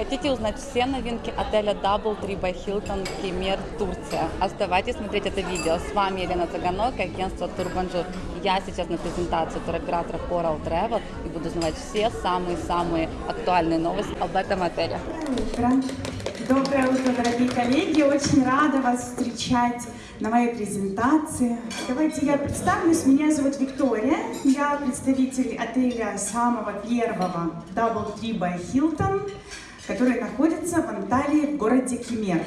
Хотите узнать все новинки отеля DoubleTree by Hilton Кемер, Турция? Оставайтесь смотреть это видео. С вами Елена Цыганок, агентство Турбанжур. Я сейчас на презентации туроператора Coral Travel и буду узнавать все самые-самые актуальные новости об этом отеле. Доброе утро, дорогие коллеги. Очень рада вас встречать на моей презентации. Давайте я представлюсь. Меня зовут Виктория. Я представитель отеля самого первого DoubleTree by Hilton, который находится в Анталии в городе Кемер.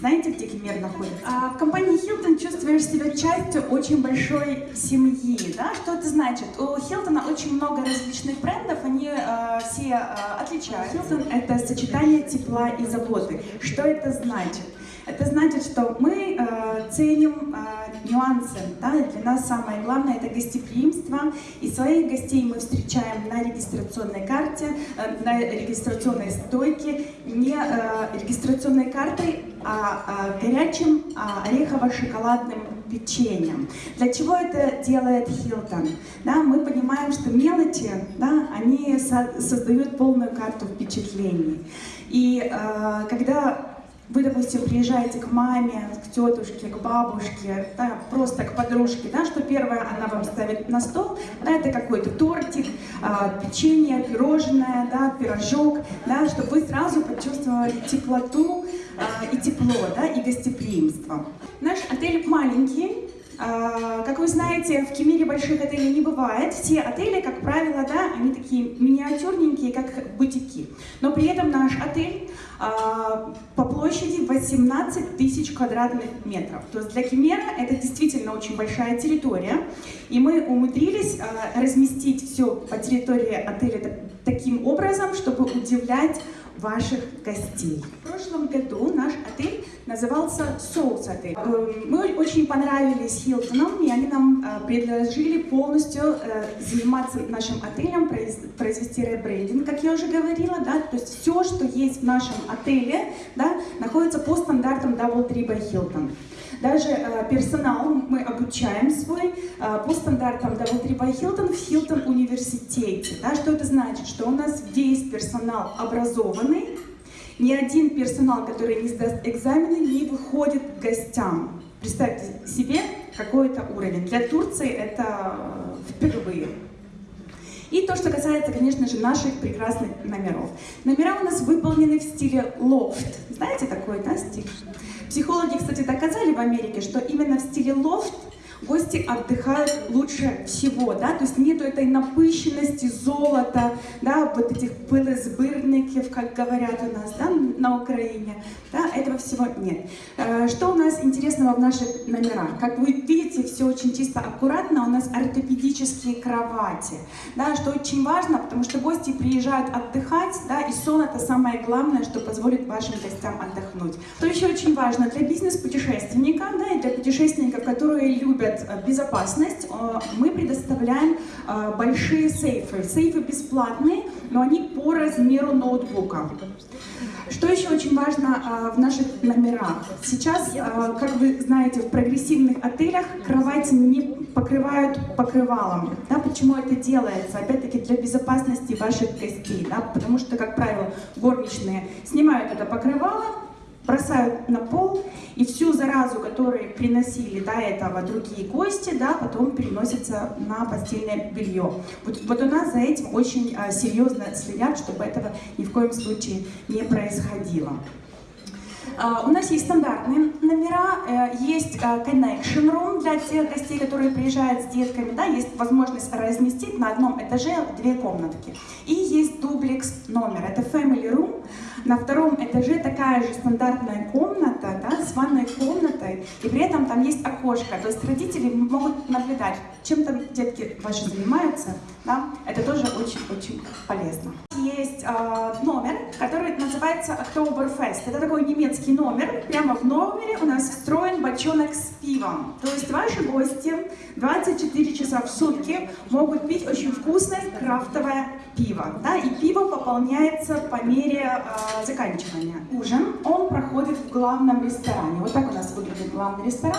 Знаете, где Кемер находится? А в компании Hilton чувствуешь себя частью очень большой семьи. Да? Что это значит? У Hilton очень много различных брендов, они э, все э, отличаются. Hilton — это сочетание тепла и заботы. Что это значит? Это значит, что мы э, ценим э, нюансы. Да? Для нас самое главное это гостеприимство. И своих гостей мы встречаем на регистрационной карте, э, на регистрационной стойке, не э, регистрационной картой, а, а горячим а, орехово-шоколадным печеньем. Для чего это делает Хилтон? Да, мы понимаем, что мелочи, да, они со создают полную карту впечатлений. И э, когда вы, допустим, приезжаете к маме, к тетушке, к бабушке, да, просто к подружке, да, что первое она вам ставит на стол, да, это какой-то тортик, э, печенье, пирожное, да, пирожок, да, чтобы вы сразу почувствовали теплоту э, и тепло, да, и гостеприимство. Наш отель маленький, как вы знаете, в Кемере больших отелей не бывает. Все отели, как правило, да, они такие миниатюрненькие, как бутики. Но при этом наш отель по площади 18 тысяч квадратных метров. То есть для Кемера это действительно очень большая территория. И мы умудрились разместить все по территории отеля таким образом, чтобы удивлять ваших гостей. В прошлом году наш отель назывался Соус отель. Эм, мы очень понравились Хилтоном, и они нам э, предложили полностью э, заниматься нашим отелем, произвести ребрендинг, как я уже говорила, да, то есть все, что есть в нашем отеле, да, находится по стандартам Double by Hilton. Даже э, персонал мы обучаем свой э, по стандартам Double Tree by Hilton в Hilton университете. Да, что это значит? Что у нас весь персонал образованный, ни один персонал, который не сдаст экзамены, не выходит к гостям. Представьте себе, какой это уровень. Для Турции это э, впервые. И то, что касается, конечно же, наших прекрасных номеров. Номера у нас выполнены в стиле лофт. Знаете такой, да, стиль? Психологи, кстати, доказали в Америке, что именно в стиле лофт гости отдыхают лучше всего, да, то есть нету этой напыщенности, золота, да, вот этих пылезбырников, как говорят у нас, да, на Украине, да, этого всего нет. Э, что у нас интересного в наших номерах? Как вы видите, все очень чисто, аккуратно, у нас ортопедические кровати, да, что очень важно, потому что гости приезжают отдыхать, да, и сон это самое главное, что позволит вашим гостям отдохнуть. Что еще очень важно для бизнес-путешественника, да, и для путешественников, которые любят любят э, безопасность, э, мы предоставляем э, большие сейфы. Сейфы бесплатные, но они по размеру ноутбука. Что еще очень важно в наших номерах? Сейчас, как вы знаете, в прогрессивных отелях кровати не покрывают покрывалом. Да, почему это делается? Опять-таки для безопасности ваших гостей. Да, потому что, как правило, горничные снимают это покрывало, бросают на пол, и всю заразу, которую приносили до этого другие гости, да, потом переносится на постельное белье. Вот, вот у нас за этим очень а, серьезно следят, чтобы этого ни в коем случае не происходило. Uh, у нас есть стандартные номера, uh, есть uh, connection room для тех гостей, которые приезжают с детками, да, есть возможность разместить на одном этаже две комнатки. И есть дублекс номер, это family room, на втором этаже такая же стандартная комната, да, с ванной комнатой, и при этом там есть окошко, то есть родители могут наблюдать, чем там детки ваши занимаются, да, это тоже очень-очень полезно. Есть э, номер, который называется Oktoberfest, это такой немецкий номер, прямо в номере у нас встроен бочонок с пивом, то есть ваши гости 24 часа в сутки могут пить очень вкусное крафтовое пиво, да, и пиво пополняется по мере э, заканчивания. Ужин, он проходит в главном ресторане. Вот так у нас выглядит главный ресторан.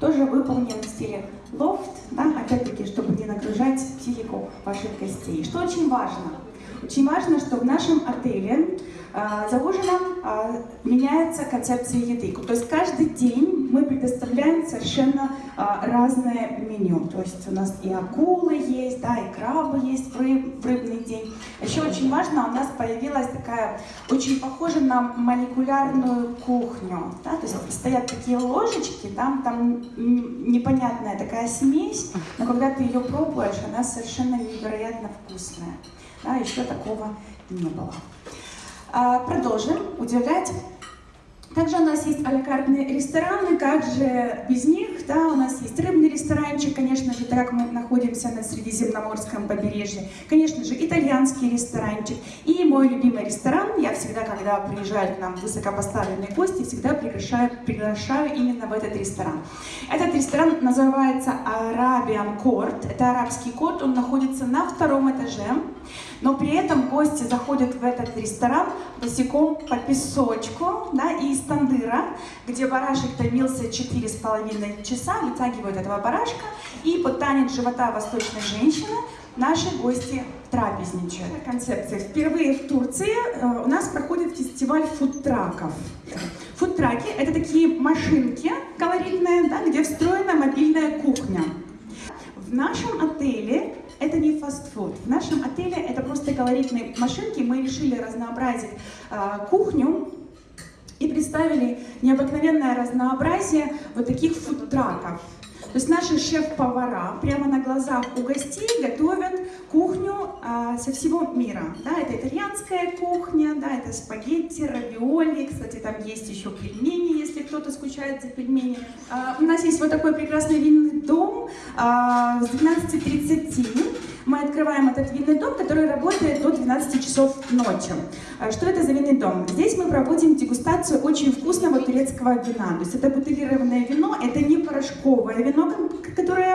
Тоже выполнен в стиле лофт, да, опять-таки, чтобы не нагружать психику ваших гостей. Что очень важно, Очень важно, что в нашем отеле а, за ужином а, меняется концепция еды. То есть каждый день мы предоставляем совершенно а, разное меню. То есть у нас и акулы есть, да, и крабы есть в, рыб, в рыбный день. Еще очень важно, у нас появилась такая очень похожа на молекулярную кухню. Да? То есть стоят такие ложечки, там, там непонятная такая смесь, но когда ты ее пробуешь, она совершенно невероятно вкусная. Да, еще такого не было. А, продолжим удивлять. Также у нас есть алякартные рестораны, как же без них, да, у нас есть рыбный ресторанчик, конечно же, так как мы находимся на Средиземноморском побережье, конечно же, итальянский ресторанчик. И мой любимый ресторан, я всегда, когда приезжают к нам высокопоставленные гости, всегда приглашаю, приглашаю именно в этот ресторан. Этот ресторан называется Arabian Court, это арабский кот, он находится на втором этаже. Но при этом гости заходят в этот ресторан босиком по песочку да, и из тандыра, где барашек томился 4,5 часа, вытягивают этого барашка, и под танец живота восточной женщины наши гости трапезничают. Концепция. Впервые в Турции э, у нас проходит фестиваль фудтраков. Фудтраки — это такие машинки колоритные, да, где встроена мобильная кухня. В нашем отеле это не фастфуд. В нашем отеле это просто колоритные машинки. Мы решили разнообразить э, кухню представили необыкновенное разнообразие вот таких фудтраков. То есть наши шеф-повара прямо на глазах у гостей готовят кухню а, со всего мира. Да, это итальянская кухня, да, это спагетти, равиоли, кстати, там есть еще пельмени, если кто-то скучает за пельменями. А, у нас есть вот такой прекрасный винный дом а, с 12.30 мы открываем этот винный дом, который работает до 12 часов ночи. А что это за винный дом? Здесь мы проводим дегустацию очень вкусного турецкого вина. То есть это бутылированное вино, это не порошковое вино,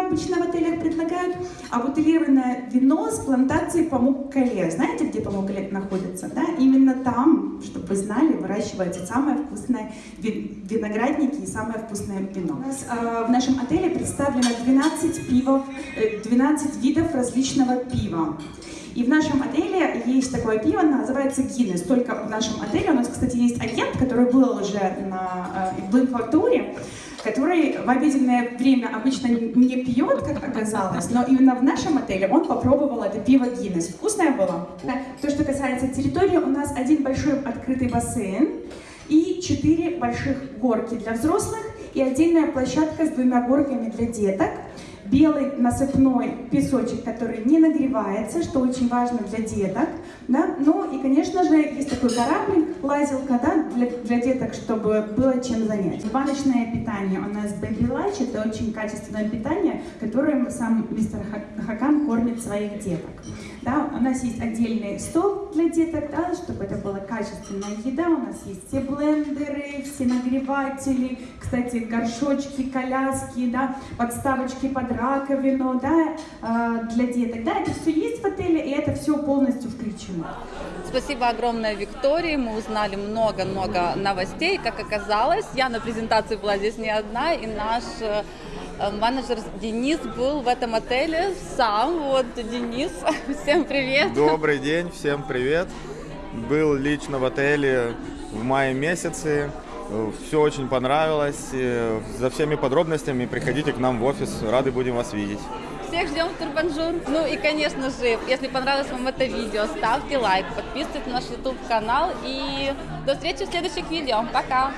обычно в отелях предлагают, а бутылированное вино с плантацией Памук-Кале. Знаете, где Памук-Кале находится? Да? Именно там, чтобы вы знали, выращивается самое вкусное виноградники и самое вкусное вино. У нас э, в нашем отеле представлено 12 пивов, 12 э, видов различного пива. И в нашем отеле есть такое пиво, называется Гиннес. Только в нашем отеле у нас, кстати, есть агент, который был уже на, э, в инфатуре, который в обеденное время обычно не пьет, как оказалось, но именно в нашем отеле он попробовал это пиво Гиннес. Вкусное было? То, что касается территории, у нас один большой открытый бассейн и четыре больших горки для взрослых и отдельная площадка с двумя горками для деток белый насыпной песочек, который не нагревается, что очень важно для деток. Да? Ну и, конечно же, есть такой кораблик, лазилка да, для, для деток, чтобы было чем занять. Баночное питание у нас Baby Lunch, это очень качественное питание, которым сам мистер Хакан кормит своих деток. Да, у нас есть отдельный стол для деток, да, чтобы это была качественная еда. У нас есть все блендеры, все нагреватели, кстати, горшочки, коляски, да, подставочки под раковину да, э, для деток. Да, это все есть в отеле, и это все полностью включено. Спасибо огромное Виктории. Мы узнали много-много новостей. Как оказалось, я на презентации была здесь не одна, и наш э, менеджер Денис был в этом отеле сам. Вот, Денис, всем привет. Добрый день, всем привет. Был лично в отеле в мае месяце. Все очень понравилось. За всеми подробностями приходите к нам в офис. Рады будем вас видеть. Всех ждем в Турбанжур. Ну и, конечно же, если понравилось вам это видео, ставьте лайк, подписывайтесь на наш YouTube канал и до встречи в следующих видео. Пока!